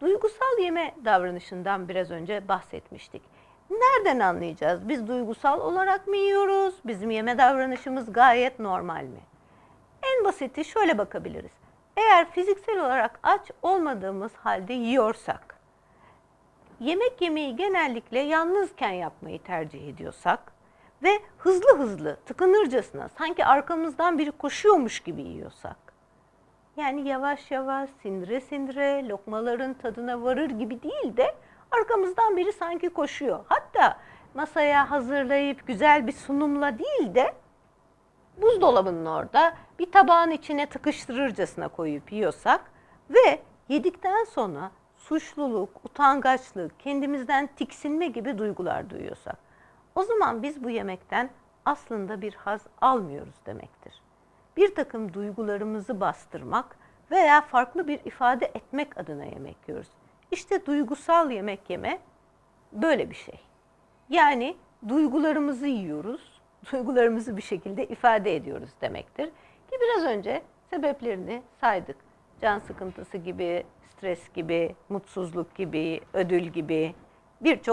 Duygusal yeme davranışından biraz önce bahsetmiştik. Nereden anlayacağız? Biz duygusal olarak mı yiyoruz? Bizim yeme davranışımız gayet normal mi? En basiti şöyle bakabiliriz. Eğer fiziksel olarak aç olmadığımız halde yiyorsak, yemek yemeyi genellikle yalnızken yapmayı tercih ediyorsak ve hızlı hızlı tıkınırcasına sanki arkamızdan biri koşuyormuş gibi yiyorsak, yani yavaş yavaş sindire sindire lokmaların tadına varır gibi değil de arkamızdan biri sanki koşuyor. Hatta masaya hazırlayıp güzel bir sunumla değil de buzdolabının orada bir tabağın içine tıkıştırırcasına koyup yiyorsak ve yedikten sonra suçluluk, utangaçlık, kendimizden tiksinme gibi duygular duyuyorsak o zaman biz bu yemekten aslında bir haz almıyoruz demektir. Bir takım duygularımızı bastırmak veya farklı bir ifade etmek adına yemek yiyoruz. İşte duygusal yemek yeme böyle bir şey. Yani duygularımızı yiyoruz, duygularımızı bir şekilde ifade ediyoruz demektir. Ki biraz önce sebeplerini saydık. Can sıkıntısı gibi, stres gibi, mutsuzluk gibi, ödül gibi birçok